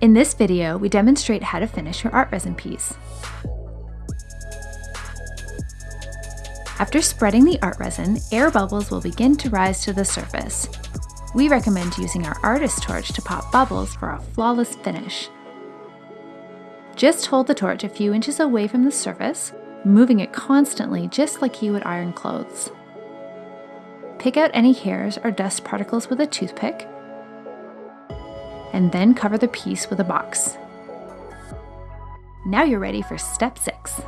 In this video, we demonstrate how to finish your art resin piece. After spreading the art resin, air bubbles will begin to rise to the surface. We recommend using our artist torch to pop bubbles for a flawless finish. Just hold the torch a few inches away from the surface, moving it constantly just like you would iron clothes. Pick out any hairs or dust particles with a toothpick and then cover the piece with a box. Now you're ready for step six.